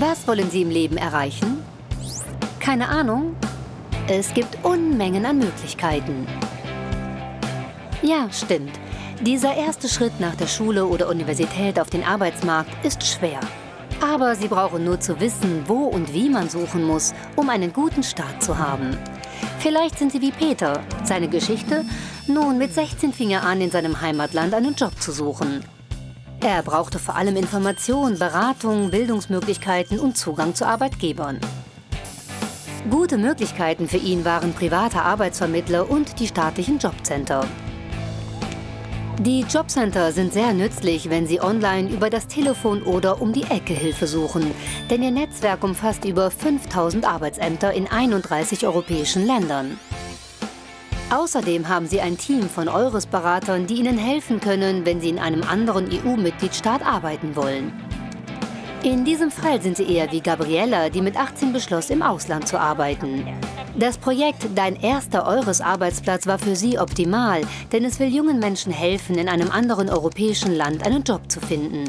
Was wollen Sie im Leben erreichen? Keine Ahnung? Es gibt Unmengen an Möglichkeiten. Ja, stimmt. Dieser erste Schritt nach der Schule oder Universität auf den Arbeitsmarkt ist schwer. Aber Sie brauchen nur zu wissen, wo und wie man suchen muss, um einen guten Start zu haben. Vielleicht sind Sie wie Peter. Seine Geschichte? Nun, mit 16 fing er an, in seinem Heimatland einen Job zu suchen. Er brauchte vor allem Information, Beratung, Bildungsmöglichkeiten und Zugang zu Arbeitgebern. Gute Möglichkeiten für ihn waren private Arbeitsvermittler und die staatlichen Jobcenter. Die Jobcenter sind sehr nützlich, wenn Sie online über das Telefon oder um die Ecke Hilfe suchen, denn Ihr Netzwerk umfasst über 5000 Arbeitsämter in 31 europäischen Ländern. Außerdem haben Sie ein Team von Eures-Beratern, die Ihnen helfen können, wenn Sie in einem anderen EU-Mitgliedstaat arbeiten wollen. In diesem Fall sind Sie eher wie Gabriella, die mit 18 beschloss, im Ausland zu arbeiten. Das Projekt Dein erster Eures-Arbeitsplatz war für sie optimal, denn es will jungen Menschen helfen, in einem anderen europäischen Land einen Job zu finden.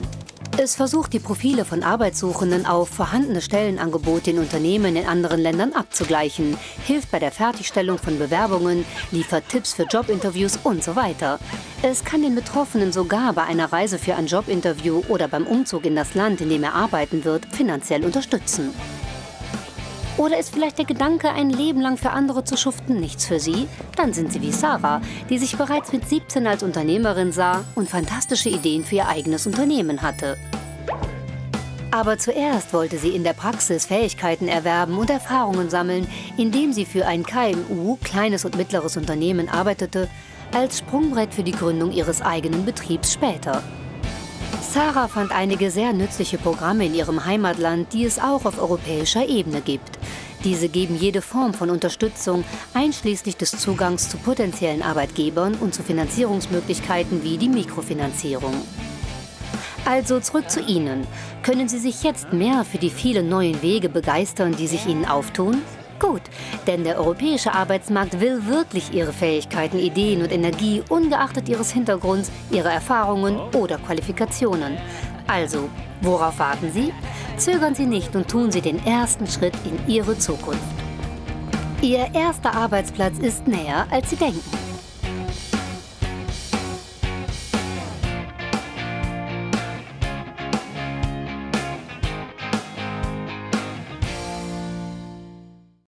Es versucht, die Profile von Arbeitssuchenden auf vorhandene Stellenangebote in Unternehmen in anderen Ländern abzugleichen, hilft bei der Fertigstellung von Bewerbungen, liefert Tipps für Jobinterviews und so weiter. Es kann den Betroffenen sogar bei einer Reise für ein Jobinterview oder beim Umzug in das Land, in dem er arbeiten wird, finanziell unterstützen. Oder ist vielleicht der Gedanke, ein Leben lang für andere zu schuften, nichts für Sie? Dann sind Sie wie Sarah, die sich bereits mit 17 als Unternehmerin sah und fantastische Ideen für ihr eigenes Unternehmen hatte. Aber zuerst wollte sie in der Praxis Fähigkeiten erwerben und Erfahrungen sammeln, indem sie für ein KMU, kleines und mittleres Unternehmen, arbeitete, als Sprungbrett für die Gründung ihres eigenen Betriebs später. Sarah fand einige sehr nützliche Programme in ihrem Heimatland, die es auch auf europäischer Ebene gibt. Diese geben jede Form von Unterstützung, einschließlich des Zugangs zu potenziellen Arbeitgebern und zu Finanzierungsmöglichkeiten wie die Mikrofinanzierung. Also zurück zu Ihnen. Können Sie sich jetzt mehr für die vielen neuen Wege begeistern, die sich Ihnen auftun? Gut, denn der europäische Arbeitsmarkt will wirklich Ihre Fähigkeiten, Ideen und Energie ungeachtet Ihres Hintergrunds, Ihrer Erfahrungen oder Qualifikationen. Also, worauf warten Sie? Zögern Sie nicht und tun Sie den ersten Schritt in Ihre Zukunft. Ihr erster Arbeitsplatz ist näher, als Sie denken.